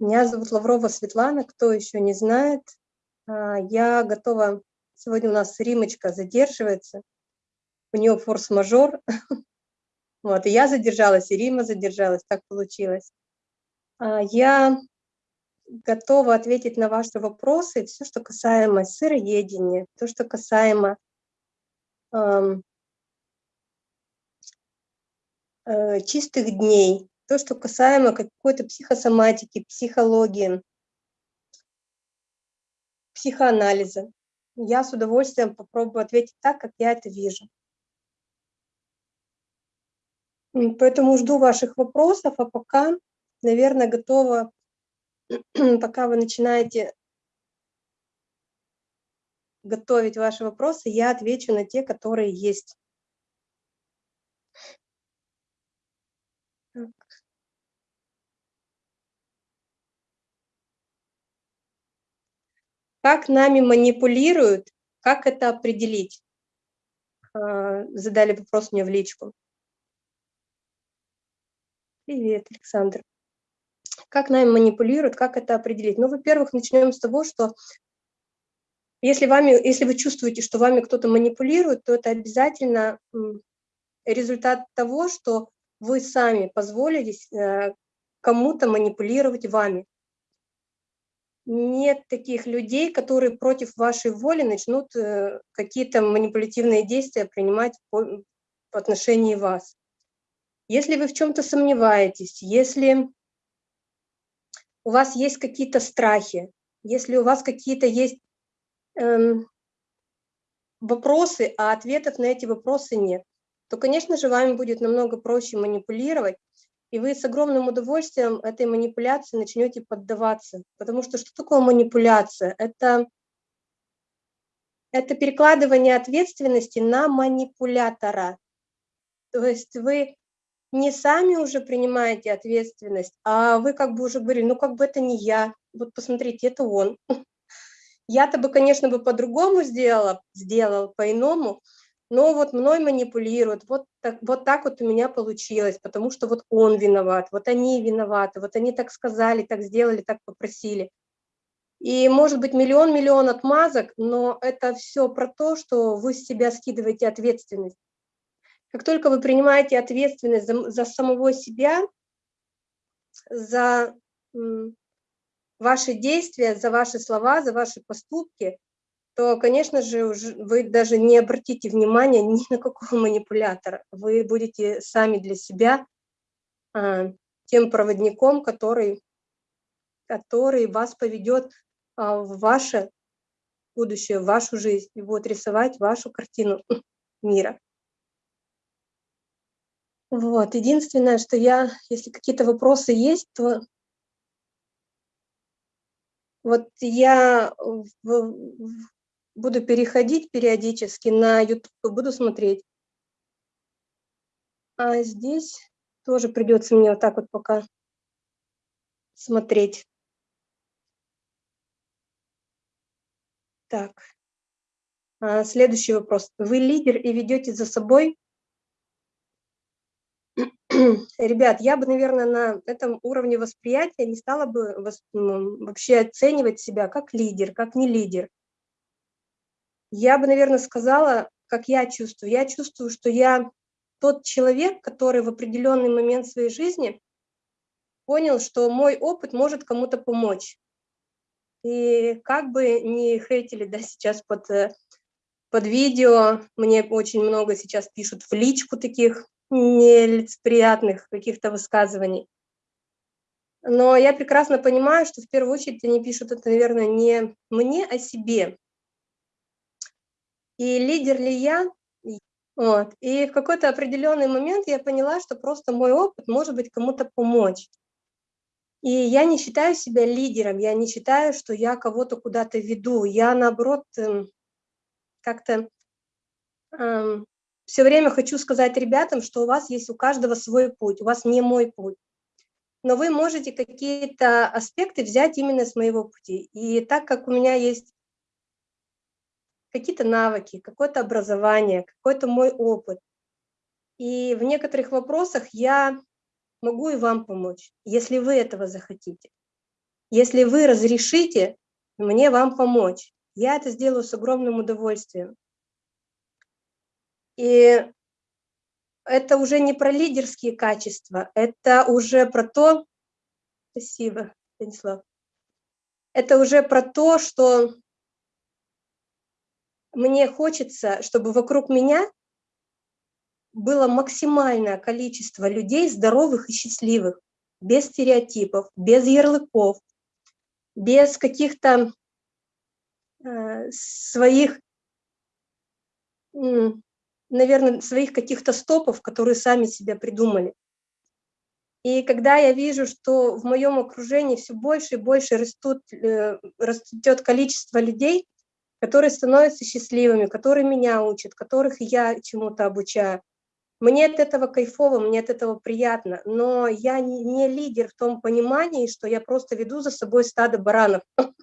Меня зовут Лаврова Светлана, кто еще не знает. А, я готова, сегодня у нас Римочка задерживается, у нее форс-мажор, вот, и я задержалась, и Рима задержалась, так получилось. А, я готова ответить на ваши вопросы, все, что касаемо сыроедения, то, что касаемо э, чистых дней, то, что касаемо какой-то психосоматики, психологии, психоанализа. Я с удовольствием попробую ответить так, как я это вижу. Поэтому жду ваших вопросов, а пока, наверное, готова, пока вы начинаете готовить ваши вопросы, я отвечу на те, которые есть. Так. Как нами манипулируют, как это определить? А, задали вопрос мне в личку. Привет, Александр. Как нами манипулируют, как это определить? Ну, во-первых, начнем с того, что если, вами, если вы чувствуете, что вами кто-то манипулирует, то это обязательно результат того, что вы сами позволили э, кому-то манипулировать вами нет таких людей, которые против вашей воли начнут э, какие-то манипулятивные действия принимать по, по отношению вас. Если вы в чем-то сомневаетесь, если у вас есть какие-то страхи, если у вас какие-то есть эм, вопросы, а ответов на эти вопросы нет, то, конечно же, вами будет намного проще манипулировать, и вы с огромным удовольствием этой манипуляции начнете поддаваться. Потому что что такое манипуляция? Это, это перекладывание ответственности на манипулятора. То есть вы не сами уже принимаете ответственность, а вы как бы уже говорили, ну как бы это не я, вот посмотрите, это он. Я-то бы, конечно, бы по-другому сделала, сделал по-иному, но вот мной манипулируют, вот так, вот так вот у меня получилось, потому что вот он виноват, вот они виноваты, вот они так сказали, так сделали, так попросили. И может быть миллион-миллион отмазок, но это все про то, что вы с себя скидываете ответственность. Как только вы принимаете ответственность за, за самого себя, за ваши действия, за ваши слова, за ваши поступки, то, конечно же, вы даже не обратите внимания ни на какого манипулятора. Вы будете сами для себя а, тем проводником, который, который вас поведет а, в ваше будущее, в вашу жизнь и будет рисовать вашу картину мира. Вот, единственное, что я, если какие-то вопросы есть, то вот я в, буду переходить периодически на YouTube, буду смотреть. А здесь тоже придется мне вот так вот пока смотреть. Так. А, следующий вопрос. Вы лидер и ведете за собой? Ребят, я бы, наверное, на этом уровне восприятия не стала бы вообще оценивать себя как лидер, как не лидер. Я бы, наверное, сказала, как я чувствую. Я чувствую, что я тот человек, который в определенный момент своей жизни понял, что мой опыт может кому-то помочь. И как бы не хейтили да, сейчас под, э, под видео, мне очень много сейчас пишут в личку таких нелицеприятных каких-то высказываний. Но я прекрасно понимаю, что в первую очередь они пишут это, наверное, не мне, а себе. И лидер ли я? Вот. И в какой-то определенный момент я поняла, что просто мой опыт может быть кому-то помочь. И я не считаю себя лидером, я не считаю, что я кого-то куда-то веду. Я, наоборот, эм, как-то эм, все время хочу сказать ребятам, что у вас есть у каждого свой путь, у вас не мой путь. Но вы можете какие-то аспекты взять именно с моего пути. И так как у меня есть какие-то навыки, какое-то образование, какой-то мой опыт. И в некоторых вопросах я могу и вам помочь, если вы этого захотите. Если вы разрешите мне вам помочь, я это сделаю с огромным удовольствием. И это уже не про лидерские качества, это уже про то, спасибо, Станислав, это уже про то, что мне хочется, чтобы вокруг меня было максимальное количество людей здоровых и счастливых, без стереотипов, без ярлыков, без каких-то э, своих, э, наверное, своих каких-то стопов, которые сами себя придумали. И когда я вижу, что в моем окружении все больше и больше растут, э, растет количество людей, которые становятся счастливыми, которые меня учат, которых я чему-то обучаю, мне от этого кайфово, мне от этого приятно, но я не лидер в том понимании, что я просто веду за собой стадо баранов.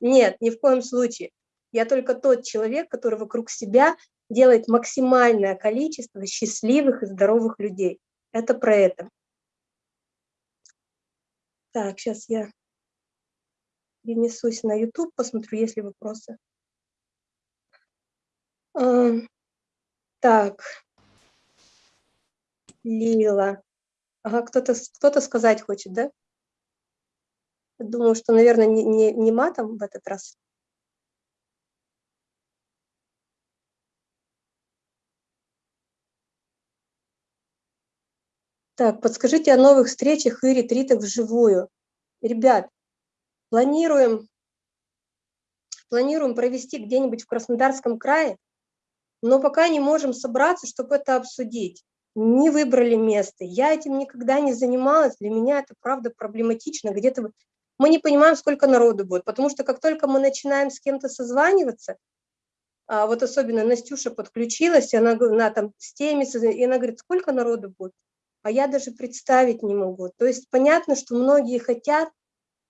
Нет, ни в коем случае. Я только тот человек, который вокруг себя делает максимальное количество счастливых и здоровых людей. Это про это. Так, сейчас я перенесусь на YouTube, посмотрю, есть ли вопросы. Так, Лила. Ага, кто-то кто, -то, сказать хочет, да? Думаю, что, наверное, не, не, не матом в этот раз. Так, подскажите о новых встречах и ретритах вживую. Ребят, планируем, планируем провести где-нибудь в Краснодарском крае, но пока не можем собраться, чтобы это обсудить не выбрали место. Я этим никогда не занималась, для меня это, правда, проблематично. Где-то мы не понимаем, сколько народу будет, потому что как только мы начинаем с кем-то созваниваться, а вот особенно Настюша подключилась, и она, она там с теми, и она говорит, сколько народу будет? А я даже представить не могу. То есть понятно, что многие хотят,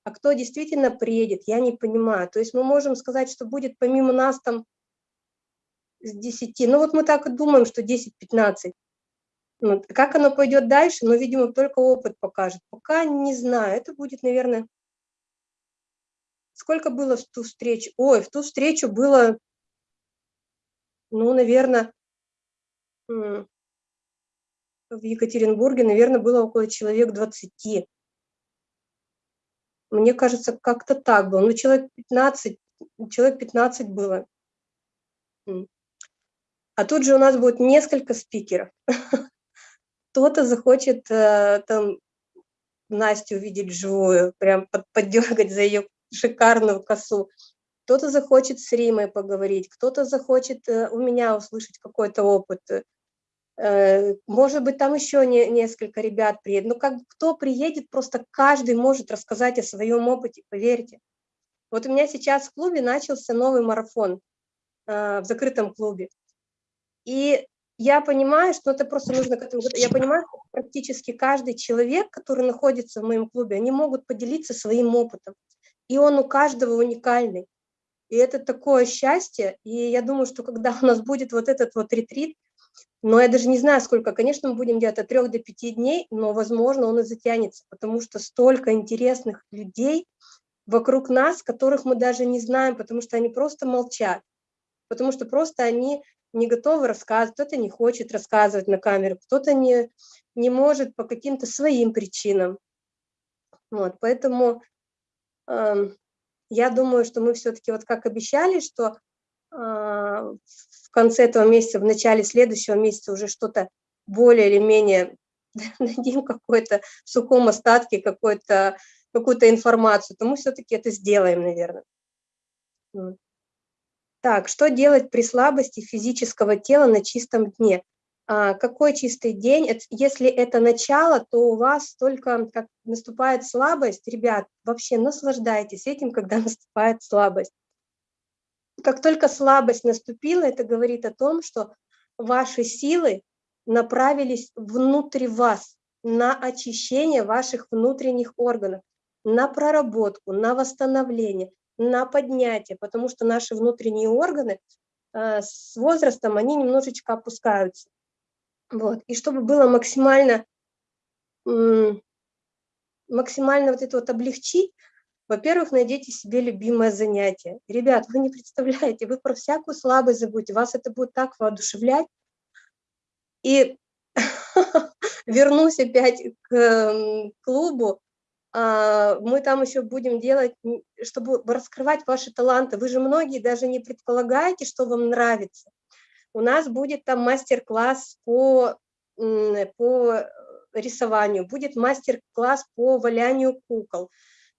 а кто действительно приедет, я не понимаю. То есть мы можем сказать, что будет помимо нас там с 10, ну вот мы так и думаем, что 10-15. Вот. Ну, как оно пойдет дальше, но, видимо, только опыт покажет. Пока не знаю, это будет, наверное... Сколько было в ту встречу? Ой, в ту встречу было, ну, наверное, в Екатеринбурге, наверное, было около человек 20. Мне кажется, как-то так было. Ну, человек 15, человек 15 было. А тут же у нас будет несколько спикеров. кто-то захочет э, там Настю увидеть живую, прям под, поддергать за ее шикарную косу. Кто-то захочет с Римой поговорить, кто-то захочет э, у меня услышать какой-то опыт. Э, может быть, там еще не, несколько ребят приедет. Ну, как кто приедет, просто каждый может рассказать о своем опыте, поверьте. Вот у меня сейчас в клубе начался новый марафон в закрытом клубе. И я понимаю, что это просто нужно к этому... Я понимаю, что практически каждый человек, который находится в моем клубе, они могут поделиться своим опытом. И он у каждого уникальный. И это такое счастье. И я думаю, что когда у нас будет вот этот вот ретрит, но я даже не знаю, сколько, конечно, мы будем делать от трех до пяти дней, но, возможно, он и затянется, потому что столько интересных людей вокруг нас, которых мы даже не знаем, потому что они просто молчат, потому что просто они не готовы рассказывать, кто-то не хочет рассказывать на камеру, кто-то не, не может по каким-то своим причинам. Вот, поэтому э, я думаю, что мы все-таки, вот как обещали, что э, в конце этого месяца, в начале следующего месяца уже что-то более или менее дадим какой-то в сухом остатке какую-то какую-то информацию, то мы все-таки это сделаем, наверное. Так, что делать при слабости физического тела на чистом дне? А, какой чистый день? Если это начало, то у вас только как наступает слабость. Ребят, вообще наслаждайтесь этим, когда наступает слабость. Как только слабость наступила, это говорит о том, что ваши силы направились внутрь вас, на очищение ваших внутренних органов, на проработку, на восстановление на поднятие, потому что наши внутренние органы э, с возрастом, они немножечко опускаются. Вот. И чтобы было максимально, максимально вот это вот облегчить, Во-первых, найдите себе любимое занятие. Ребят, вы не представляете, вы про всякую слабость забудете, вас это будет так воодушевлять. И вернусь опять к клубу, мы там еще будем делать, чтобы раскрывать ваши таланты. Вы же многие даже не предполагаете, что вам нравится. У нас будет там мастер-класс по, по рисованию, будет мастер-класс по валянию кукол,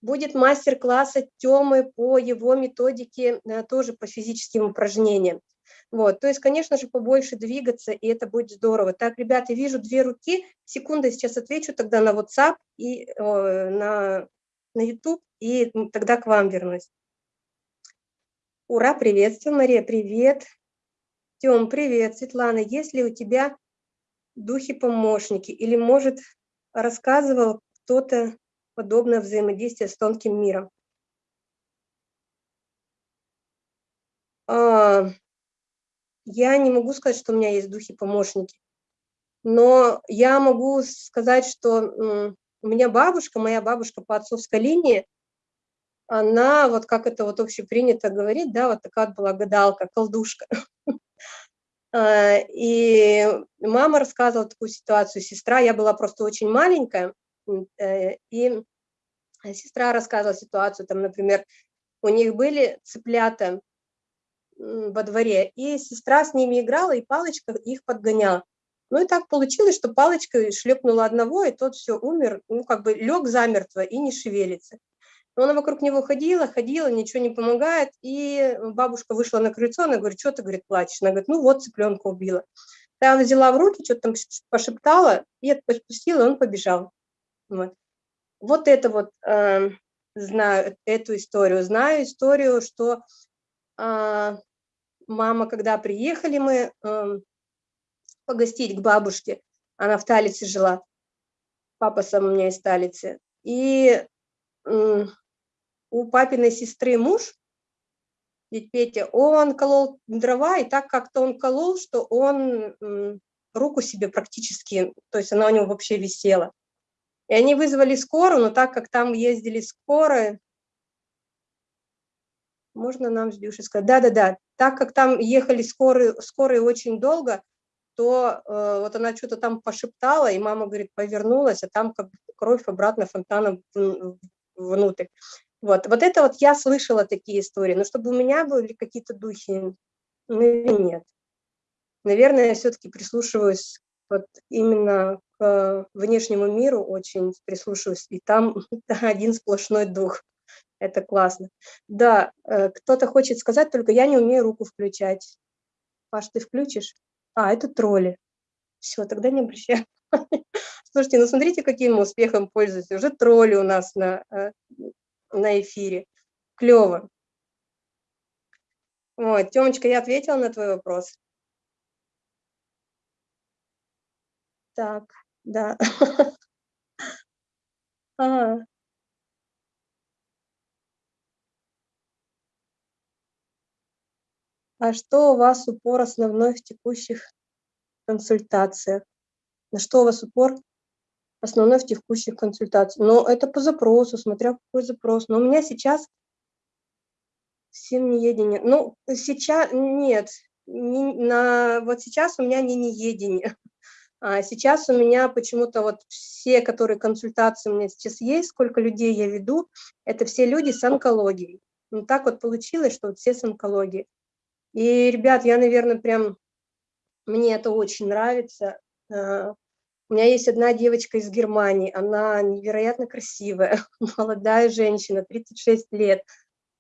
будет мастер-класс от Тёмы по его методике, э, тоже по физическим упражнениям. Вот, то есть, конечно же, побольше двигаться, и это будет здорово. Так, ребята, вижу две руки. Секунду, сейчас отвечу тогда на WhatsApp и э, на, на YouTube, и тогда к вам вернусь. Ура, приветствую, Мария, привет. Тём, привет. Светлана, есть ли у тебя духи-помощники? Или, может, рассказывал кто-то подобное взаимодействие с тонким миром? Я не могу сказать, что у меня есть духи-помощники, но я могу сказать, что у меня бабушка, моя бабушка по отцовской линии, она, вот как это вот общепринято говорить, да, вот такая была гадалка, колдушка. А, и мама рассказывала такую ситуацию, сестра, я была просто очень маленькая, э, и сестра рассказывала ситуацию, там, например, у них были цыплята во дворе, и сестра с ними играла, и палочка их подгоняла. Ну и так получилось, что палочка шлепнула одного, и тот все умер, ну как бы лег замертво и не шевелится. Но она вокруг него ходила, ходила, ничего не помогает, и бабушка вышла на крыльцо, она говорит, что ты, говорит, плачешь? Она говорит, ну вот цыпленка убила. Та взяла в руки, что-то там пошептала, и отпустила, он побежал. Вот, вот это вот, э, знаю эту историю. Знаю историю, что мама, когда приехали мы э, погостить к бабушке, она в Талице жила, папа сам у меня из Талицы, и у папиной сестры муж, ведь Петя, он колол дрова, и так как-то он колол, что он руку себе практически, то есть она у него вообще висела. И они вызвали скорую, но так как там ездили скорые, можно нам с Дюшей сказать, да-да-да, так как там ехали скорые, скорые очень долго, то э, вот она что-то там пошептала, и мама, говорит, повернулась, а там как кровь обратно фонтаном внутрь. Вот, вот это вот я слышала такие истории, но чтобы у меня были какие-то духи, ну, нет. Наверное, я все-таки прислушиваюсь вот именно к внешнему миру, очень прислушиваюсь, и там один сплошной дух. Это классно. Да, э, кто-то хочет сказать, только я не умею руку включать. Паш, ты включишь? А, это тролли. Все, тогда не обращаю. Слушайте, ну смотрите, каким успехом пользуются. Уже тролли у нас на э, на эфире. Клево. Вот, Тёмочка, я ответила на твой вопрос. Так, да. А. а что у вас упор основной в текущих консультациях? На что у вас упор основной в текущих консультациях. Но это по запросу, смотря какой запрос. Но у меня сейчас семиедение. Ну, сейчас нет. Не, на, вот сейчас у меня не неедение. А сейчас у меня почему-то вот все, которые консультации у меня сейчас есть, сколько людей я веду, это все люди с онкологией. Ну, так вот получилось, что вот все с онкологией. И, ребят, я, наверное, прям, мне это очень нравится. А, у меня есть одна девочка из Германии, она невероятно красивая, молодая женщина, 36 лет,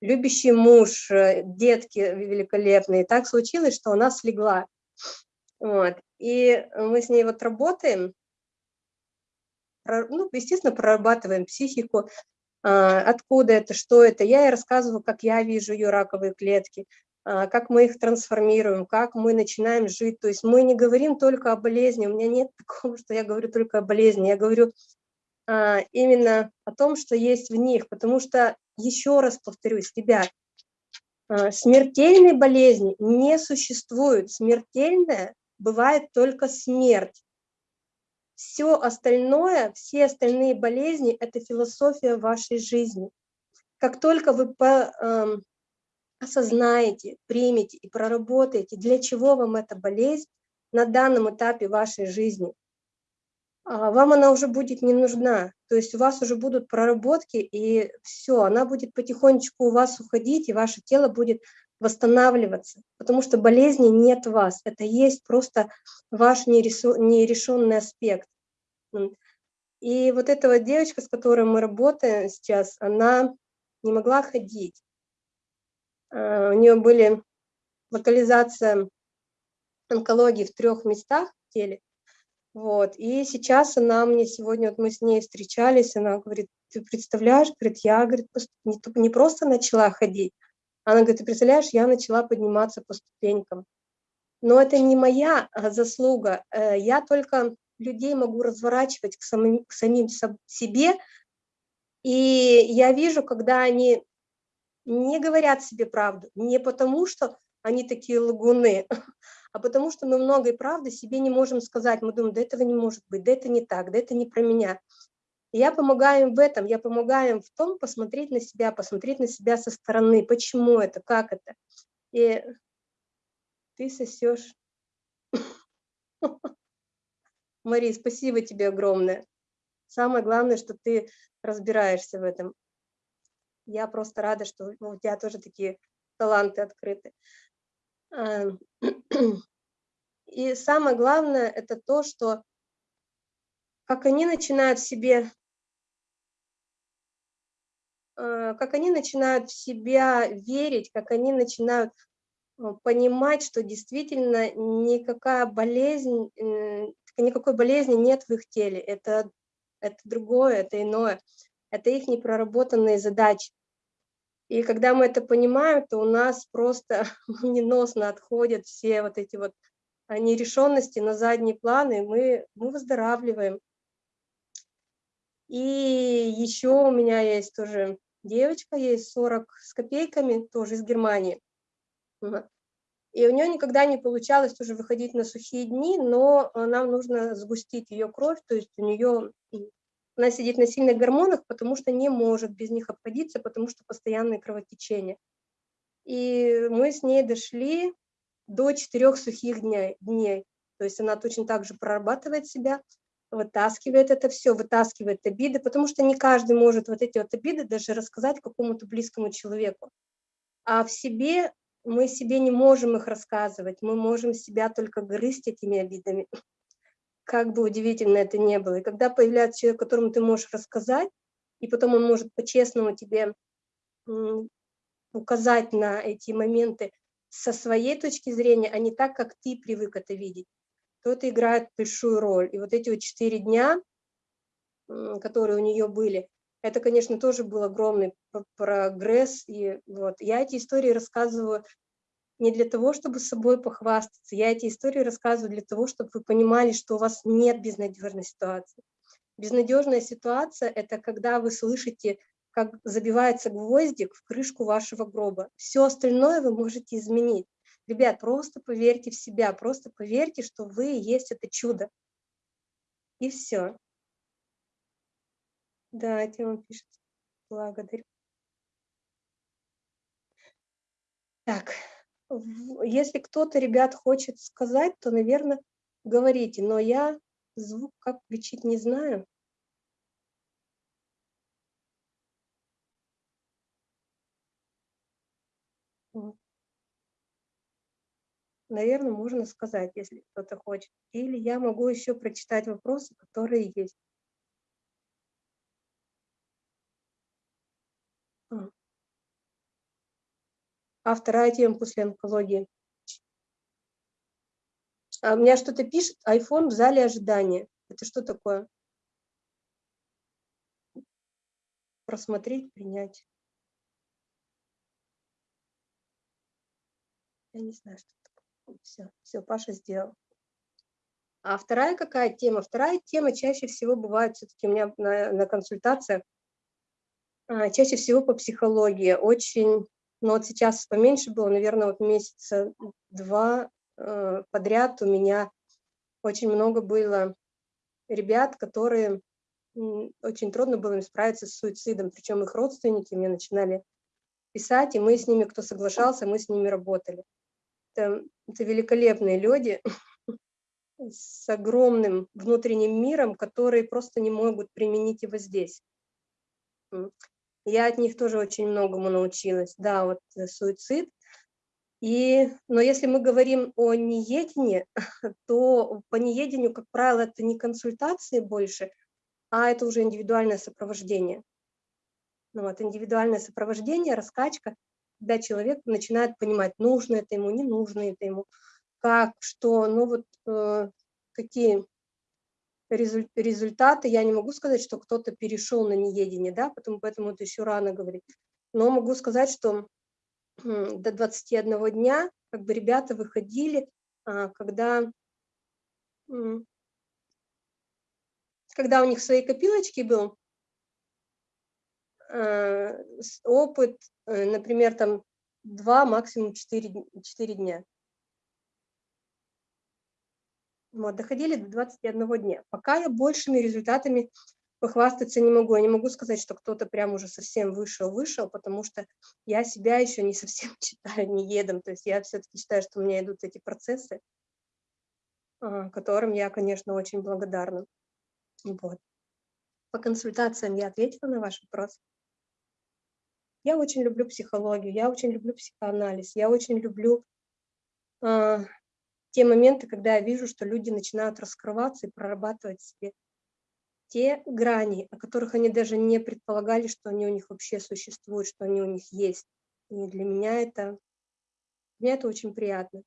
любящий муж, э, детки великолепные. И так случилось, что она слегла. Вот. И мы с ней вот работаем, ну, естественно, прорабатываем психику, а, откуда это, что это. Я ей рассказываю, как я вижу ее раковые клетки, как мы их трансформируем, как мы начинаем жить. То есть мы не говорим только о болезни, у меня нет такого, что я говорю только о болезни, я говорю а, именно о том, что есть в них, потому что, еще раз повторюсь, ребят, а, смертельной болезни не существует, смертельная бывает только смерть. Все остальное, все остальные болезни – это философия вашей жизни. как только вы по, осознаете, примете и проработаете, для чего вам эта болезнь на данном этапе вашей жизни, а, вам она уже будет не нужна. То есть у вас уже будут проработки, и все, она будет потихонечку у вас уходить, и ваше тело будет восстанавливаться, потому что болезни нет вас, это есть просто ваш нерешенный аспект. И вот эта вот девочка, с которой мы работаем сейчас, она не могла ходить. А, у нее были локализация онкологии в трех местах в теле. Вот. И сейчас она мне сегодня, вот мы с ней встречались, она говорит, ты представляешь, говорит, я говорит, не, не просто начала ходить, она говорит, ты представляешь, я начала подниматься по ступенькам. Но это не моя а, заслуга, э, я только людей могу разворачивать к самим, к самим себе, и я вижу, когда они не говорят себе правду, не потому что они такие лагуны, а потому что мы многой правды себе не можем сказать. Мы думаем, да этого не может быть, да это не так, да это не про меня. И я помогаю им в этом, я помогаю им в том посмотреть на себя, посмотреть на себя со стороны, почему это, как это. И ты сосешь. Мари, спасибо тебе огромное. Самое главное, что ты разбираешься в этом. Я просто рада, что у тебя тоже такие таланты открыты. Эм, и самое главное, это то, что как они начинают в себе, э, как они начинают в себя верить, как они начинают э, понимать, что действительно никакая болезнь, э, никакой болезни нет в их теле. Это, это другое, это иное. Это их непроработанные задачи. И когда мы это понимаем, то у нас просто неносно отходят все вот эти вот а, нерешенности на задний план, и мы, мы выздоравливаем. И еще у меня есть тоже девочка, ей 40 с копейками, тоже из Германии. И у нее никогда не получалось тоже выходить на сухие дни, но нам нужно сгустить ее кровь, то есть у нее она сидит на сильных гормонах, потому что не может без них обходиться, потому что постоянные кровотечения. И мы с ней дошли до четырех сухих дней. То есть она точно так же прорабатывает себя, вытаскивает это все, вытаскивает обиды, потому что не каждый может вот эти вот обиды даже рассказать какому-то близкому человеку. А в себе мы себе не можем их рассказывать, мы можем себя только грызть этими обидами как бы удивительно это не было. И когда появляется человек, которому ты можешь рассказать, и потом он может по-честному тебе указать на эти моменты со своей точки зрения, а не так, как ты привык это видеть, то это играет большую роль. И вот эти вот четыре дня, которые у нее были, это, конечно, тоже был огромный прогресс. И вот я эти истории рассказываю не для того, чтобы собой похвастаться. Я эти истории рассказываю для того, чтобы вы понимали, что у вас нет безнадежной ситуации. Безнадежная ситуация – это когда вы слышите, как забивается гвоздик в крышку вашего гроба. Все остальное вы можете изменить. Ребят, просто поверьте в себя, просто поверьте, что вы есть это чудо. И все. Да, Тема пишет. Благодарю. Так, если кто-то, ребят, хочет сказать, то, наверное, говорите, но я звук как включить не знаю. Наверное, можно сказать, если кто-то хочет. Или я могу еще прочитать вопросы, которые есть. А вторая тема после онкологии. А у меня что-то пишет, iPhone в зале ожидания. Это что такое? Просмотреть, принять. Я не знаю, что такое. Все, все, Паша сделал. А вторая какая тема? Вторая тема чаще всего бывает все-таки у меня на, на консультациях, а, чаще всего по психологии. Очень но вот сейчас поменьше было, наверное, вот месяца два э, подряд у меня очень много было ребят, которые очень трудно было им справиться с суицидом, причем их родственники мне начинали писать, и мы с ними, кто соглашался, мы с ними работали. Это, это великолепные люди с огромным внутренним миром, которые просто не могут применить его здесь. Я от них тоже очень многому научилась. Да, вот э, суицид. И, но если мы говорим о неедении, то по неедению, как правило, это не консультации больше, а это уже индивидуальное сопровождение. Ну, вот, индивидуальное сопровождение, раскачка, когда человек начинает понимать, нужно это ему, не нужно это ему, как, что, ну вот э, какие результаты. Я не могу сказать, что кто-то перешел на неедение, да, потому, поэтому это еще рано говорить. Но могу сказать, что до 21 дня как бы ребята выходили, а, когда когда у них свои копилочки был, э, опыт, э, например, там 2, максимум 4, 4 дня. Вот, доходили до 21 дня. Пока я большими результатами похвастаться не могу. Я не могу сказать, что кто-то прям уже совсем вышел-вышел, потому что я себя еще не совсем считаю не едом. То есть я все-таки считаю, что у меня идут эти процессы, а, которым я, конечно, очень благодарна. Вот. По консультациям я ответила на ваш вопрос. Я очень люблю психологию, я очень люблю психоанализ, я очень люблю э, те моменты, когда я вижу, что люди начинают раскрываться и прорабатывать себе те грани, о которых они даже не предполагали, что они у них вообще существуют, что они у них есть. И для меня это, для меня это очень приятно.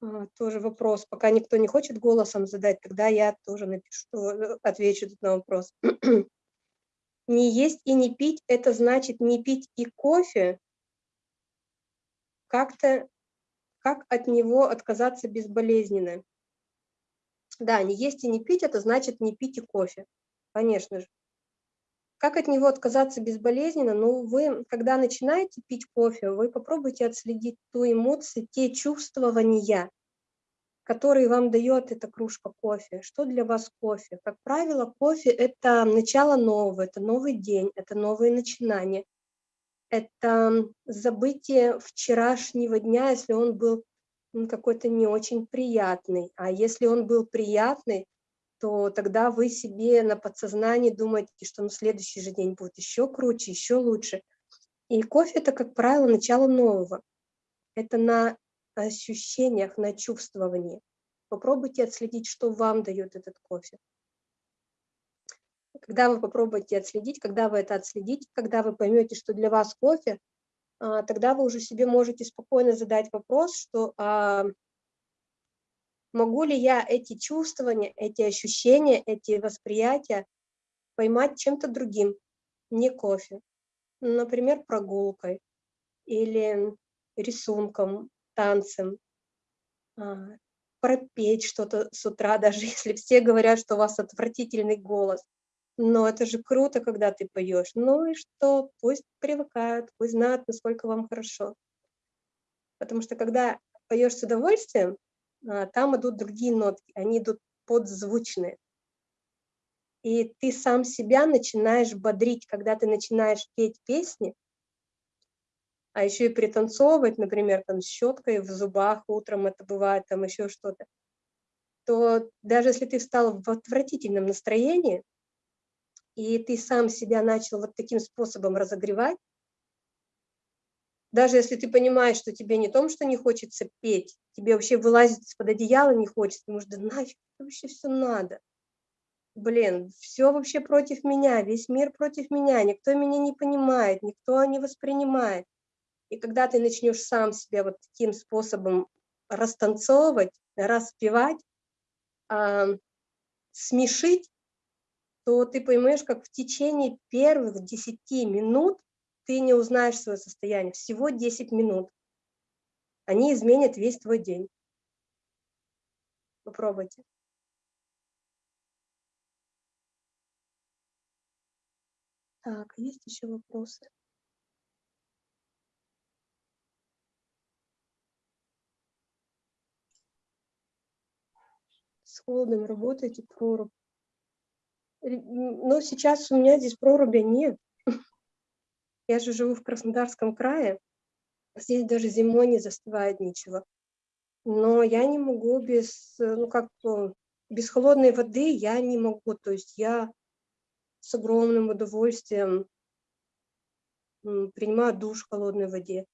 А, тоже вопрос. Пока никто не хочет голосом задать, тогда я тоже напишу, э, отвечу на вопрос. не есть и не пить – это значит не пить и кофе? Как-то, как от него отказаться безболезненно? Да, не есть и не пить – это значит не пить и кофе, конечно же. Как от него отказаться безболезненно? Ну, вы, когда начинаете пить кофе, вы попробуйте отследить ту эмоцию, те чувствования, которые вам дает эта кружка кофе. Что для вас кофе? Как правило, кофе – это начало нового, это новый день, это новые начинания. Это забытие вчерашнего дня, если он был какой-то не очень приятный. А если он был приятный, то тогда вы себе на подсознании думаете, что на следующий же день будет еще круче, еще лучше. И кофе – это, как правило, начало нового. Это на ощущениях, на чувствовании. Попробуйте отследить, что вам дает этот кофе. Когда вы попробуете отследить, когда вы это отследите, когда вы поймете, что для вас кофе, а, тогда вы уже себе можете спокойно задать вопрос, что а, могу ли я эти чувствования, эти ощущения, эти восприятия поймать чем-то другим, не кофе. Например, прогулкой или рисунком, танцем, а, пропеть что-то с утра, даже если все говорят, что у вас отвратительный голос. Но это же круто, когда ты поешь. Ну и что, пусть привыкают, пусть знают, насколько вам хорошо. Потому что когда поешь с удовольствием, а, там идут другие нотки, они идут подзвучные. И ты сам себя начинаешь бодрить, когда ты начинаешь петь песни, а еще и пританцовывать, например, там с щеткой в зубах утром, это бывает, там еще что-то, то даже если ты встал в отвратительном настроении, и ты сам себя начал вот таким способом разогревать, даже если ты понимаешь, что тебе не том, что не хочется петь, тебе вообще вылазить из-под одеяла не хочется, потому что нафиг вообще все надо. Блин, все вообще против меня, весь мир против меня, никто меня не понимает, никто не воспринимает. И когда ты начнешь сам себя вот таким способом растанцовывать, распевать, э, смешить, то ты поймешь, как в течение первых 10 минут ты не узнаешь свое состояние. Всего 10 минут. Они изменят весь твой день. Попробуйте. Так, есть еще вопросы? С холодом работаете, прорубь. Но сейчас у меня здесь проруби нет. Я же живу в Краснодарском крае. Здесь даже зимой не застывает ничего. Но я не могу без, ну как, без холодной воды я не могу. То есть я с огромным удовольствием принимаю душ в холодной воде.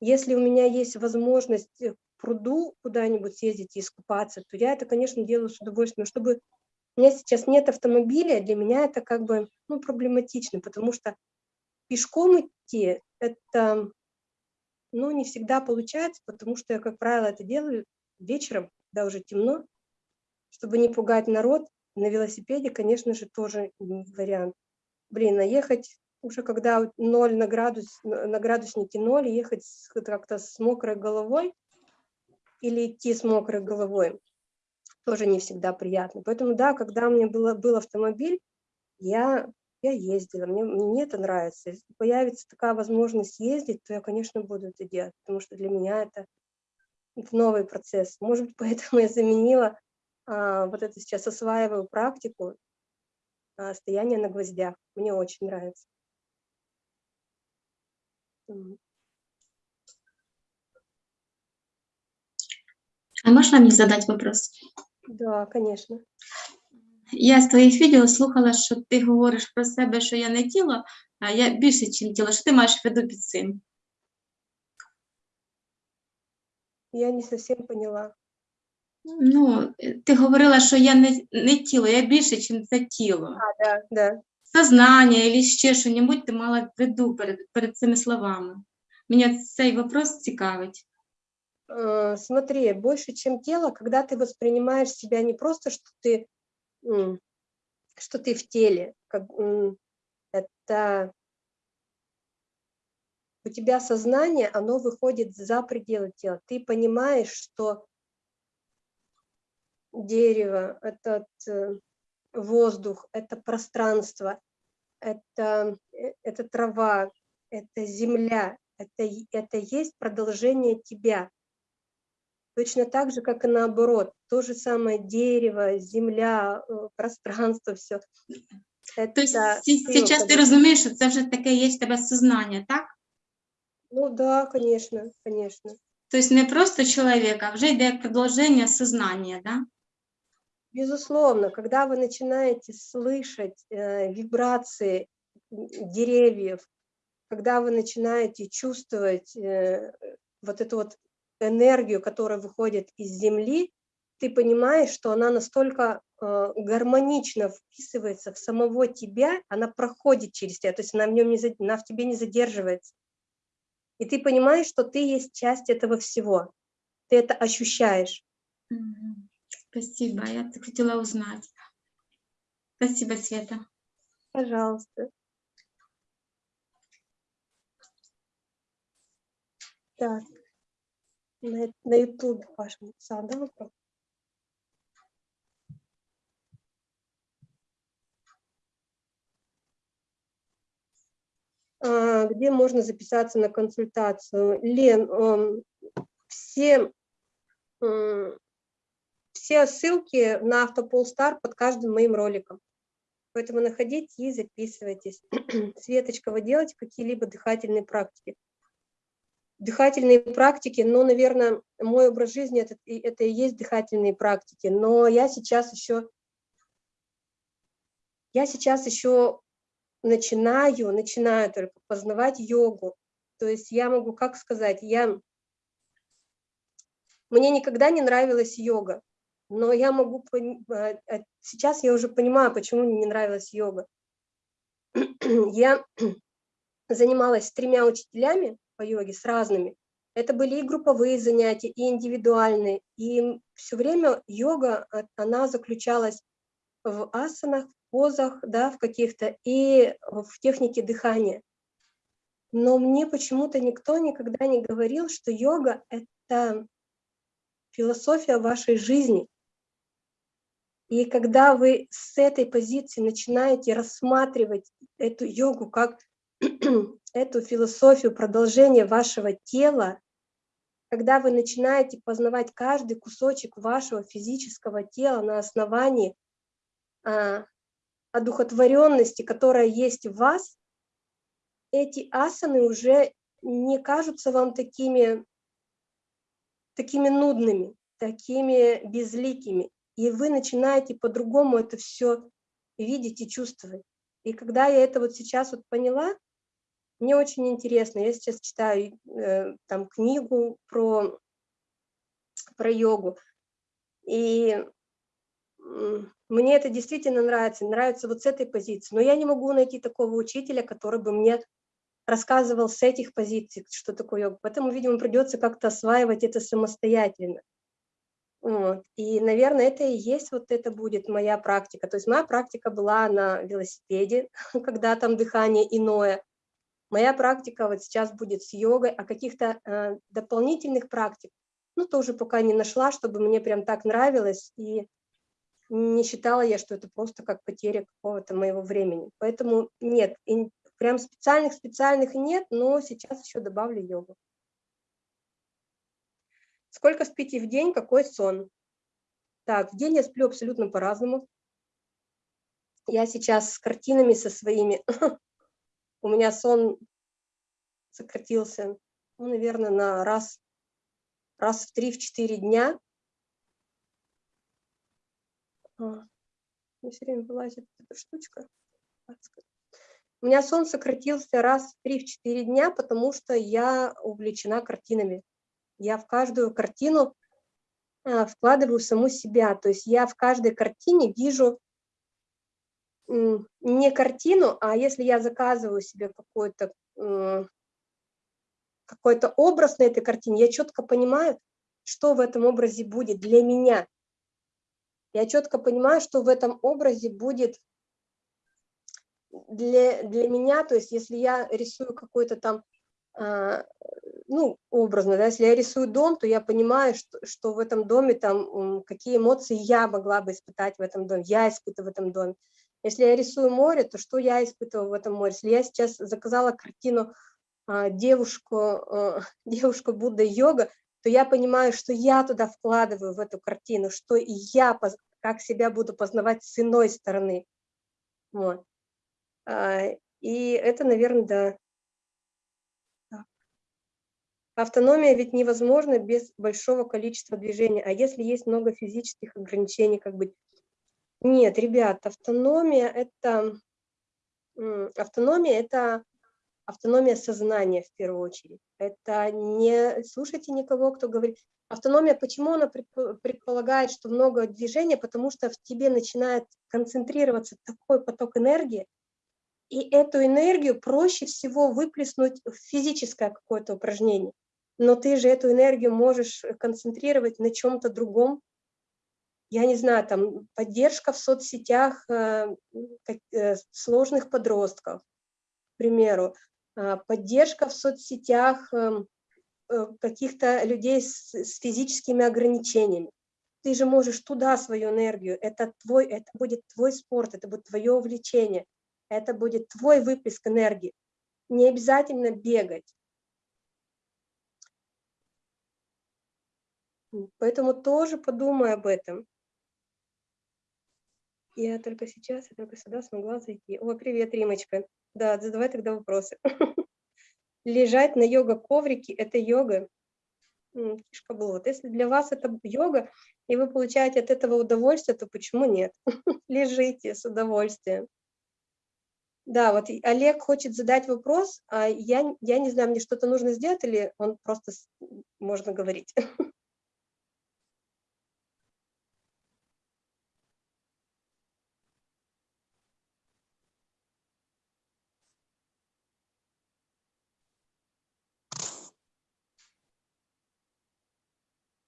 Если у меня есть возможность э, пруду куда-нибудь съездить и искупаться, то я это, конечно, делаю с удовольствием. Чтобы у меня сейчас нет автомобиля, для меня это как бы ну, проблематично, потому что пешком идти это ну, не всегда получается, потому что я, как правило, это делаю вечером, когда уже темно, чтобы не пугать народ. На велосипеде, конечно же, тоже вариант. Блин, а ехать уже когда ноль на, градус, на градуснике ноль, ехать как-то с мокрой головой или идти с мокрой головой, тоже не всегда приятно. Поэтому да, когда у меня было, был автомобиль, я, я ездила, мне, мне это нравится. Если появится такая возможность ездить, то я, конечно, буду это делать, потому что для меня это, это новый процесс. Может быть, поэтому я заменила, а, вот это сейчас осваиваю практику, а, стояние на гвоздях. Мне очень нравится. А можна мені задати вопрос? Да, конечно. Я з твоїх відео слухала, що ти говориш про себе, що я не тіло, а я більше, ніж тіло. Що ти маєш в виду під цим? Я не совсем поняла. Ну, ти говорила, що я не, не тіло, я більше, ніж це тіло. А, да, да. Сознання або ще що-небудь ти мала в виду перед, перед цими словами. Меня цей вопрос цікавить. Э, смотри, больше, чем тело, когда ты воспринимаешь себя не просто, что ты, что ты в теле, как, это у тебя сознание, оно выходит за пределы тела. Ты понимаешь, что дерево, этот э, воздух, это пространство, это, э, это трава, это земля, это, это есть продолжение тебя. Точно так же, как и наоборот. То же самое дерево, земля, э, пространство, все. Это То есть сейчас ты разумеешь, что это вже таке є в тебе сознання, так? Ну да, конечно, конечно. То есть не просто человек, а уже йде продолжение сознания, да? Безусловно, когда вы начинаете слышать э, вибрации деревьев, когда вы начинаете чувствовать э, вот эту вот энергию, которая выходит из Земли, ты понимаешь, что она настолько э, гармонично вписывается в самого тебя, она проходит через тебя, то есть она в, нем не, она в тебе не задерживается. И ты понимаешь, что ты есть часть этого всего. Ты это ощущаешь. Спасибо, я хотела узнать. Спасибо, Света. Пожалуйста. Так, на, YouTube Паша написал, да, вопрос? А, где можно записаться на консультацию? Лен, все, все ссылки на Автополстар под каждым моим роликом. Поэтому находите и записывайтесь. Светочка, вы делаете какие-либо дыхательные практики? Дыхательные практики, но, наверное, мой образ жизни это, это и есть дыхательные практики, но я сейчас еще, я сейчас еще начинаю, начинаю только познавать йогу. То есть я могу, как сказать, я, мне никогда не нравилась йога, но я могу, а, а сейчас я уже понимаю, почему мне не нравилась йога. Я занималась с тремя учителями, по йоге с разными. Это были и групповые занятия, и индивидуальные. И все время йога, а, она заключалась в асанах, в позах, да, в каких-то, и в технике дыхания. Но мне почему-то никто никогда не говорил, что йога — это философия вашей жизни. И когда вы с этой позиции начинаете рассматривать эту йогу как эту философию продолжения вашего тела, когда вы начинаете познавать каждый кусочек вашего физического тела на основании а, одухотворенности, которая есть в вас, эти асаны уже не кажутся вам такими, такими нудными, такими безликими. И вы начинаете по-другому это все видеть и чувствовать. И когда я это вот сейчас вот поняла, мне очень интересно. Я сейчас читаю э, там книгу про, про йогу. И мне это действительно нравится, нравится вот с этой позиции. Но я не могу найти такого учителя, который бы мне рассказывал с этих позиций, что такое йога. Поэтому, видимо, придется как-то осваивать это самостоятельно. Вот. И, наверное, это и есть вот это будет моя практика. То есть моя практика была на велосипеде, когда там дыхание иное. Моя практика вот сейчас будет с йогой, а каких-то э, дополнительных практик, ну, тоже пока не нашла, чтобы мне прям так нравилось, и не считала я, что это просто как потеря какого-то моего времени. Поэтому нет, прям специальных-специальных нет, но сейчас еще добавлю йогу. Сколько спите в день, какой сон? Так, в день я сплю абсолютно по-разному. Я сейчас с картинами со своими у меня сон сократился, ну, наверное, на раз, раз в три-четыре дня. А, все время вылазит эта штучка. У меня сон сократился раз в три-четыре дня, потому что я увлечена картинами. Я в каждую картину а, вкладываю саму себя. То есть я в каждой картине вижу не картину, а если я заказываю себе какой-то какой-то образ на этой картине, я четко понимаю, что в этом образе будет для меня. Я четко понимаю, что в этом образе будет для, для меня, то есть если я рисую какой-то там, э, ну, образно, да, если я рисую дом, то я понимаю, что, что в этом доме там, какие эмоции я могла бы испытать в этом доме, я испытываю в этом доме. Если я рисую море, то что я испытываю в этом море? Если я сейчас заказала картину а, девушку, а, девушку Будда йога, то я понимаю, что я туда вкладываю в эту картину, что я как себя буду познавать с иной стороны. Вот. А, и это, наверное, да. Автономия ведь невозможна без большого количества движения. А если есть много физических ограничений, как быть? Нет, ребят, автономия это автономия это автономия сознания в первую очередь. Это не слушайте никого, кто говорит. Автономия, почему она предполагает, что много движения? Потому что в тебе начинает концентрироваться такой поток энергии, и эту энергию проще всего выплеснуть в физическое какое-то упражнение. Но ты же эту энергию можешь концентрировать на чем-то другом, я не знаю, там поддержка в соцсетях э, э, сложных подростков, к примеру, а, поддержка в соцсетях эм, э, каких-то людей с, с физическими ограничениями. Ты же можешь туда свою энергию, это, твой, это будет твой спорт, это будет твое увлечение, это будет твой выплеск энергии. Не обязательно бегать. Поэтому тоже подумай об этом. Я только сейчас, я только сюда смогла зайти. О, привет, Римочка. Да, задавай тогда вопросы. Лежать на йога-коврике – это йога. Фишка была. Вот если для вас это йога, и вы получаете от этого удовольствие, то почему нет? Лежите с удовольствием. Да, вот Олег хочет задать вопрос, а я, я не знаю, мне что-то нужно сделать или он просто можно говорить?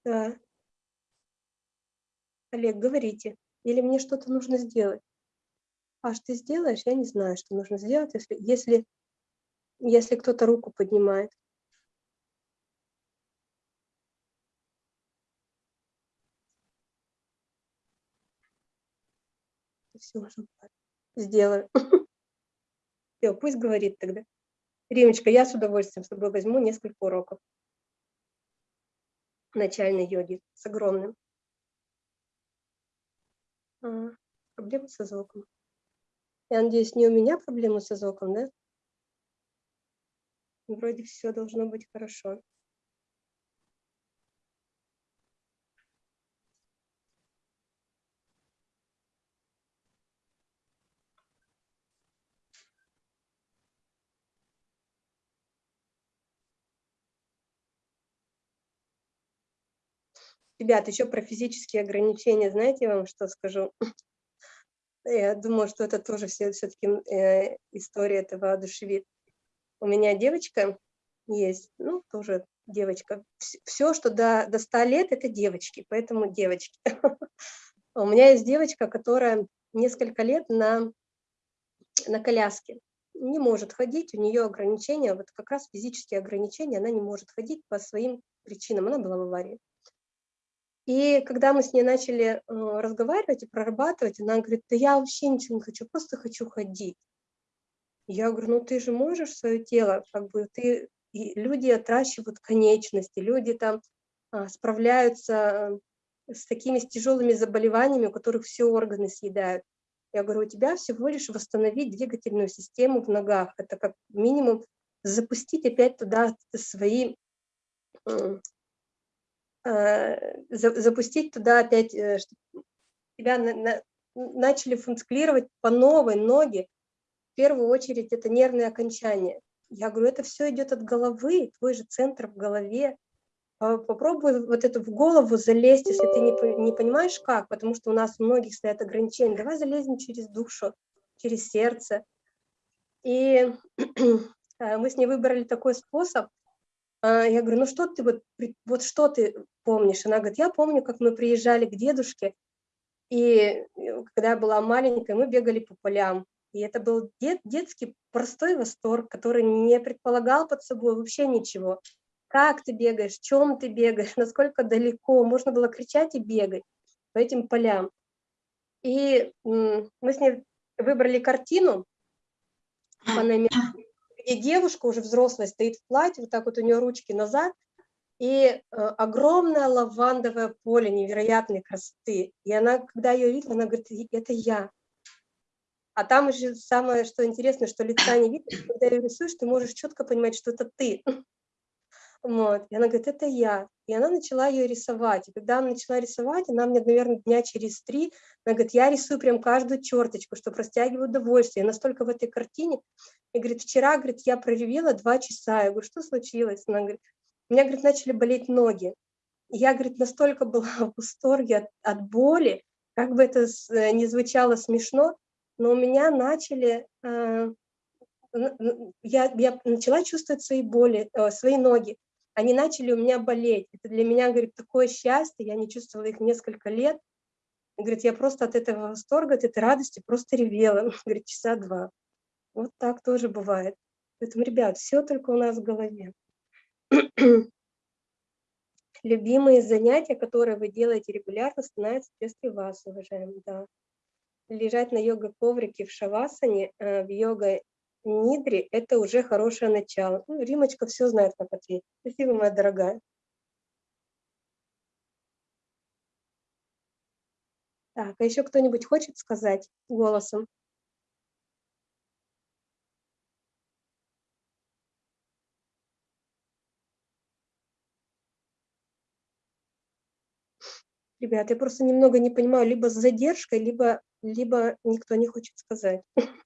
Да. Олег, говорите. Или мне что-то нужно сделать? Аш, ты сделаешь? Я не знаю, что нужно сделать, если, если, если кто-то руку поднимает. Все, сделаю. Все, пусть говорит тогда. Римочка, я с удовольствием с тобой возьму несколько уроков. Начальной йоги с огромным. Проблемы со звуком. Я надеюсь, не у меня проблемы со звуком, да? Вроде все должно быть хорошо. Ребят, еще про физические ограничения, знаете, я вам что скажу? Я думаю, что это тоже все-таки э, история этого воодушевит. У меня девочка есть, ну, тоже девочка. Все, что до, до 100 лет, это девочки, поэтому девочки. У меня есть девочка, которая несколько лет на, на коляске. Не может ходить, у нее ограничения, вот как раз физические ограничения, она не может ходить по своим причинам, она была в аварии. И когда мы с ней начали э, разговаривать и прорабатывать, она говорит, да я вообще ничего не хочу, просто хочу ходить. Я говорю, ну ты же можешь свое тело, как бы ты, и люди отращивают конечности, люди там а, справляются э, с такими с тяжелыми заболеваниями, у которых все органы съедают. Я говорю, у тебя всего лишь восстановить двигательную систему в ногах. Это как минимум запустить опять туда свои запустить туда опять, э, чтобы тебя на, на, начали функционировать по новой ноги. В первую очередь это нервные окончания. Я говорю, это все идет от головы, твой же центр в голове. Попробуй вот это в голову залезть, если ты не, не понимаешь как, потому что у нас у многих стоят ограничения. Давай залезем через душу, через сердце. И э, мы с ней выбрали такой способ, я говорю, ну что ты вот, вот что ты помнишь? Она говорит, я помню, как мы приезжали к дедушке, и когда я была маленькая, мы бегали по полям. И это был дет, детский простой восторг, который не предполагал под собой вообще ничего. Как ты бегаешь, чем ты бегаешь, насколько далеко. Можно было кричать и бегать по этим полям. И мы с ней выбрали картину по номеру где девушка уже взрослая стоит в платье, вот так вот у нее ручки назад, и э, огромное лавандовое поле невероятной красоты. И она, когда ее видела, она говорит, это я. А там еще самое, что интересно, что лица не видно, когда ее рисуешь, ты можешь четко понимать, что это ты. Вот. И она говорит, это я. И она начала ее рисовать. И когда она начала рисовать, она мне, наверное, дня через три, она говорит, я рисую прям каждую черточку, что растягиваю удовольствие. Я настолько в этой картине. И говорит, вчера, говорит, я проревела два часа. Я говорю, что случилось? Она говорит, у меня, говорит, начали болеть ноги. И я, говорит, настолько была в восторге от, от боли, как бы это э, не звучало смешно, но у меня начали, э, я, я начала чувствовать свои боли, э, свои ноги они начали у меня болеть. Это для меня, говорит, такое счастье, я не чувствовала их несколько лет. Говорит, я просто от этого восторга, от этой радости просто ревела, говорит, часа два. Вот так тоже бывает. Поэтому, ребят, все только у нас в голове. Любимые занятия, которые вы делаете регулярно, становятся частью вас, уважаемые, да. Лежать на йога-коврике в шавасане, э, в йога Нидри – это уже хорошее начало. Ну, Римочка все знает, как ответить. Спасибо, моя дорогая. Так, а еще кто-нибудь хочет сказать голосом? Ребят, я просто немного не понимаю, либо с задержкой, либо, либо никто не хочет сказать.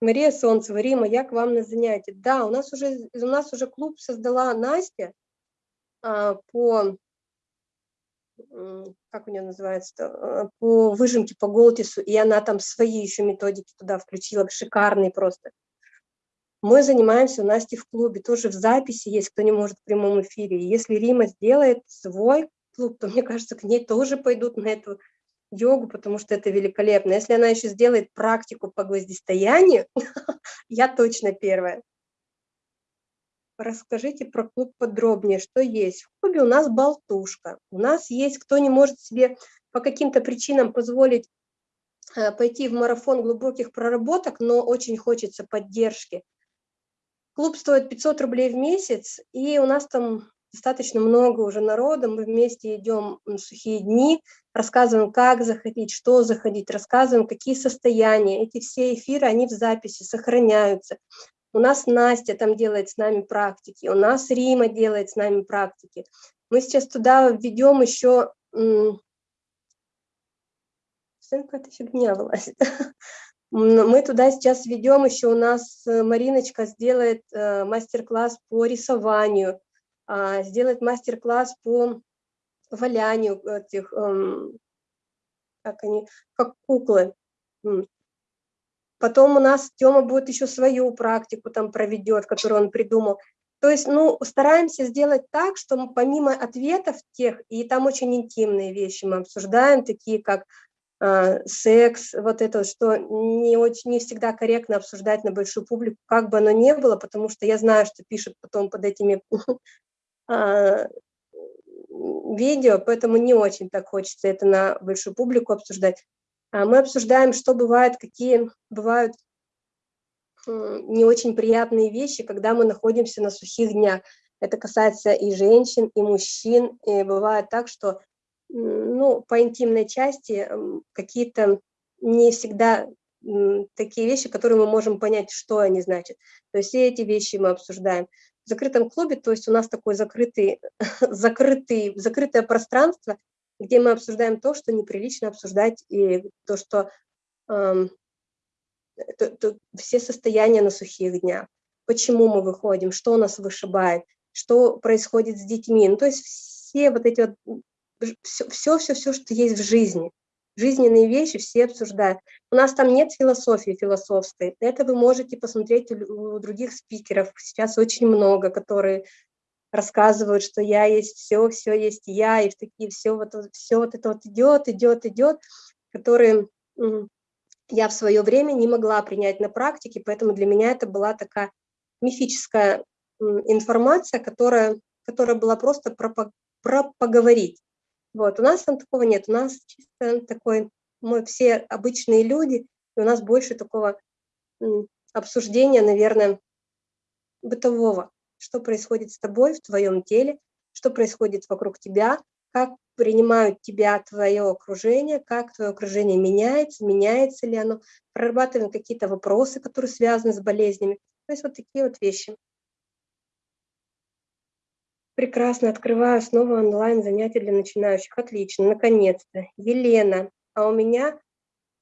Мария Солнцева, Рима, я к вам на занятие. Да, у нас уже, у нас уже клуб создала Настя а, по, как у нее называется, а, по выжимке по Голтису, и она там свои еще методики туда включила, шикарные просто. Мы занимаемся у Насти в клубе, тоже в записи есть, кто не может в прямом эфире. Если Рима сделает свой клуб, то, мне кажется, к ней тоже пойдут на эту йогу, потому что это великолепно. Если она еще сделает практику по гвоздистоянию, я точно первая. Расскажите про клуб подробнее, что есть. В клубе у нас болтушка. У нас есть, кто не может себе по каким-то причинам позволить э, пойти в марафон глубоких проработок, но очень хочется поддержки. Клуб стоит 500 рублей в месяц, и у нас там достаточно много уже народа, мы вместе идем на сухие дни, рассказываем, как заходить, что заходить, рассказываем, какие состояния. Эти все эфиры, они в записи сохраняются. У нас Настя там делает с нами практики, у нас Рима делает с нами практики. Мы сейчас туда введем еще... Какая-то фигня вылазит. Мы туда сейчас ведем, еще у нас э, Мариночка сделает э, мастер-класс по рисованию, а, сделает мастер-класс по валянию этих, эм, как они, как куклы. Потом у нас Тёма будет еще свою практику там проведет, которую он придумал. То есть, ну, стараемся сделать так, что мы помимо ответов тех, и там очень интимные вещи мы обсуждаем, такие как э, секс, вот это, что не, очень, не всегда корректно обсуждать на большую публику, как бы оно ни было, потому что я знаю, что пишут потом под этими видео, поэтому не очень так хочется это на большую публику обсуждать. А мы обсуждаем, что бывает, какие бывают не очень приятные вещи, когда мы находимся на сухих днях. Это касается и женщин, и мужчин. И бывает так, что ну, по интимной части какие-то не всегда такие вещи, которые мы можем понять, что они значат. То есть все эти вещи мы обсуждаем. В закрытом клубе, то есть у нас такое закрытый, закрытый, закрытое пространство, где мы обсуждаем то, что неприлично обсуждать, и то, что эм, то, то, все состояния на сухих днях, почему мы выходим, что нас вышибает, что происходит с детьми. Ну, то есть все вот эти вот, все, все, все, все, что есть в жизни, жизненные вещи все обсуждают. У нас там нет философии философской. Это вы можете посмотреть у, других спикеров. Сейчас очень много, которые рассказывают, что я есть все, все есть я, и такие все вот, все вот это вот идет, идет, идет, которые я в свое время не могла принять на практике, поэтому для меня это была такая мифическая информация, которая, которая была просто про, про поговорить. Вот, у нас там такого нет, у нас чисто такой, мы все обычные люди, и у нас больше такого обсуждения, наверное, бытового что происходит с тобой в твоем теле, что происходит вокруг тебя, как принимают тебя твое окружение, как твое окружение меняется, меняется ли оно, прорабатываем какие-то вопросы, которые связаны с болезнями. То есть вот такие вот вещи. Прекрасно, открываю снова онлайн занятия для начинающих. Отлично, наконец-то. Елена, а у меня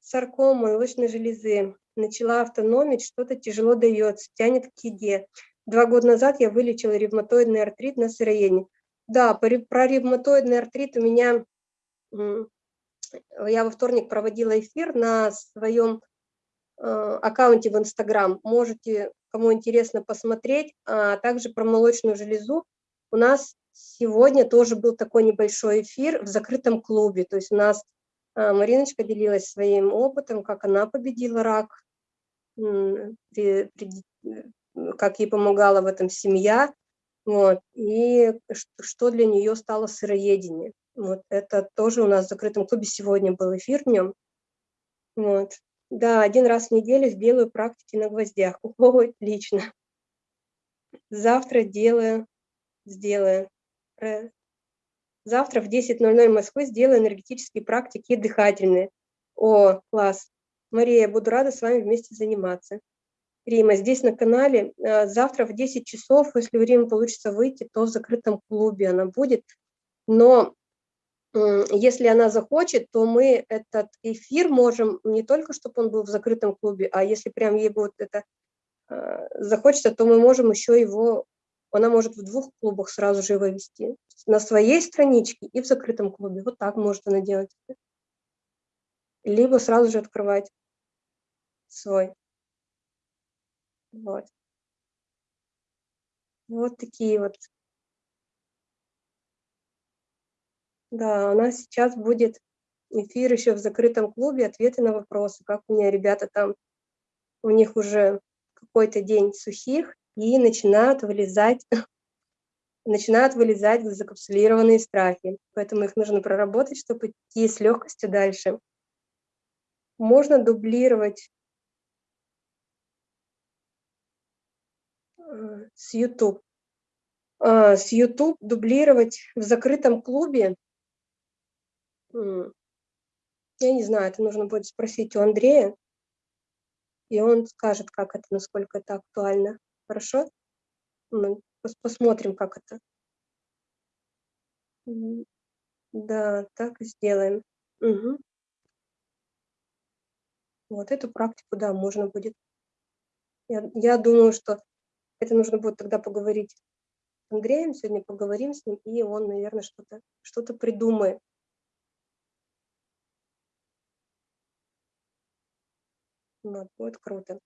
саркома молочной железы. Начала автономить, что-то тяжело дается, тянет к еде. Два года назад я вылечила ревматоидный артрит на сыроедении. Да, про ревматоидный артрит у меня, я во вторник проводила эфир на своем э, аккаунте в Инстаграм. Можете, кому интересно, посмотреть. А также про молочную железу. У нас сегодня тоже был такой небольшой эфир в закрытом клубе. То есть у нас э, Мариночка делилась своим опытом, как она победила рак при, как ей помогала в этом семья, вот, и что для нее стало сыроедение. Вот, это тоже у нас в закрытом клубе сегодня был эфир в нем. Вот. Да, один раз в неделю сделаю практики на гвоздях. О, отлично. Завтра делаю, сделаю. Завтра в 10.00 Москвы сделаю энергетические практики дыхательные. О, класс. Мария, буду рада с вами вместе заниматься. Рима. Здесь на канале э, завтра в 10 часов, если у Римы получится выйти, то в закрытом клубе она будет. Но если она захочет, то мы этот эфир можем не только, чтобы он был в закрытом клубе, а если прям ей будет это э, захочется, то мы можем еще его, она может в двух клубах сразу же его вести. На своей страничке и в закрытом клубе. Вот так может она делать. Либо сразу же открывать свой. Вот. Вот такие вот. Да, у нас сейчас будет эфир еще в закрытом клубе, ответы на вопросы, как у меня ребята там, у них уже какой-то день сухих, и начинают вылезать, начинают вылезать закапсулированные страхи. Поэтому их нужно проработать, чтобы идти с легкостью дальше. Можно дублировать с YouTube. а, с YouTube дублировать в закрытом клубе. Я не знаю, это нужно будет спросить у Андрея, и он скажет, как это, насколько это актуально. Хорошо? Мы посмотрим, как это. Да, так и сделаем. Угу. Вот эту практику, да, можно будет. Я, я думаю, что это нужно будет тогда поговорить с Андреем, сегодня поговорим с ним, и он, наверное, что-то что, -то, придумает. Вот, будет круто.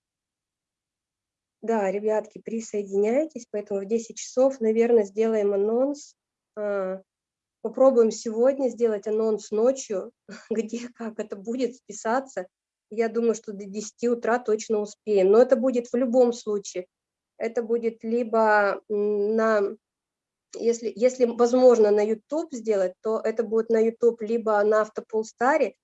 Да, ребятки, присоединяйтесь, поэтому в 10 часов, наверное, сделаем анонс. А, попробуем сегодня сделать анонс ночью, где, как это будет списаться. Я думаю, что до 10 утра точно успеем. Но это будет в любом случае. Это будет либо на, если, если возможно на YouTube сделать, то это будет на YouTube либо на Автополстаре,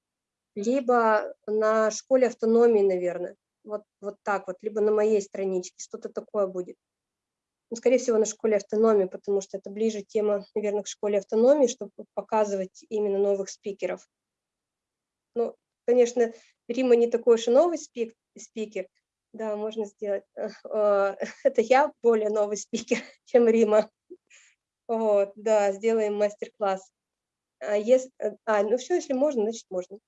либо на школе автономии, наверное. Вот, вот так вот, либо на моей страничке, что-то такое будет. Ну, скорее всего, на школе автономии, потому что это ближе тема, наверное, к школе автономии, чтобы показывать именно новых спикеров. Ну, конечно, Рима не такой уж и новый спик, спикер, да, можно сделать. А, это я более новый спикер, чем Рима. Вот, да, сделаем мастер-класс. А, если, а, ну все, если можно, значит можно.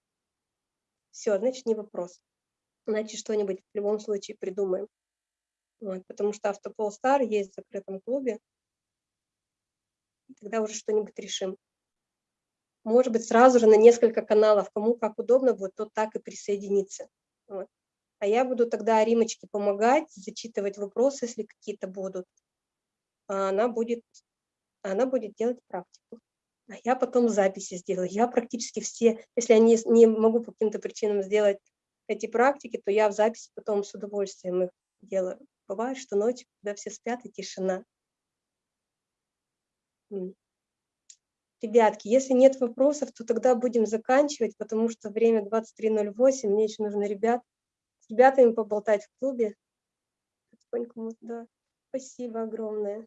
Все, значит не вопрос. Значит, что-нибудь в любом случае придумаем. Вот, потому что Автопол Стар есть в закрытом клубе. Тогда уже что-нибудь решим может быть, сразу же на несколько каналов, кому как удобно будет, тот так и присоединиться. Вот. А я буду тогда Римочке помогать, зачитывать вопросы, если какие-то будут. А она будет, она будет делать практику. А я потом записи сделаю. Я практически все, если я не, не могу по каким-то причинам сделать эти практики, то я в записи потом с удовольствием их делаю. Бывает, что ночью, когда все спят, и тишина. Ребятки, если нет вопросов, то тогда будем заканчивать, потому что время 23.08, мне еще нужно ребят, с ребятами поболтать в клубе. Да. Спасибо огромное.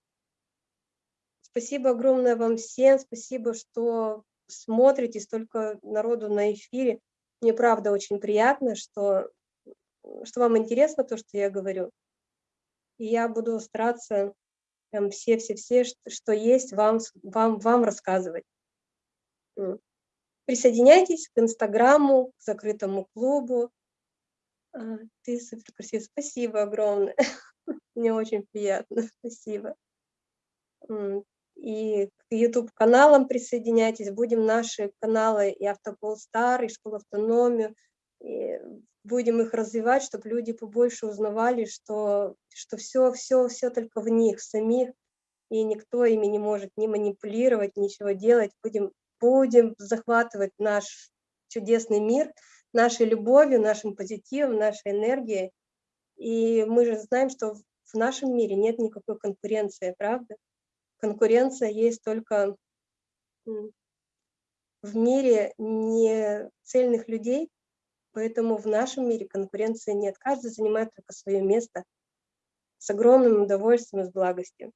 Спасибо огромное вам всем, спасибо, что смотрите столько народу на эфире. Мне правда очень приятно, что, что вам интересно то, что я говорю. И я буду стараться все-все-все, что есть, вам, вам, вам рассказывать. Присоединяйтесь к Инстаграму, к закрытому клубу. А, ты супер красивая. Спасибо огромное. Мне очень приятно. Спасибо. И к YouTube-каналам присоединяйтесь. Будем наши каналы и Автопол Стар, и Школа Автономию. И будем их развивать, чтобы люди побольше узнавали, что, что все, все, все только в них самих, и никто ими не может ни манипулировать, ничего делать. Будем, будем захватывать наш чудесный мир нашей любовью, нашим позитивом, нашей энергией. И мы же знаем, что в нашем мире нет никакой конкуренции, правда? Конкуренция есть только в мире не цельных людей, Поэтому в нашем мире конкуренции нет. Каждый занимает только свое место с огромным удовольствием и с благостью.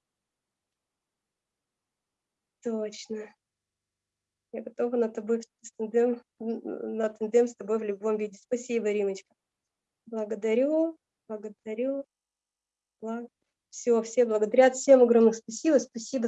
Точно. Я готова на тобой тандем, на тандем с тобой в любом виде. Спасибо, Римочка. Благодарю, благодарю. Благ... Все, все благодарят. Всем огромное спасибо. Спасибо.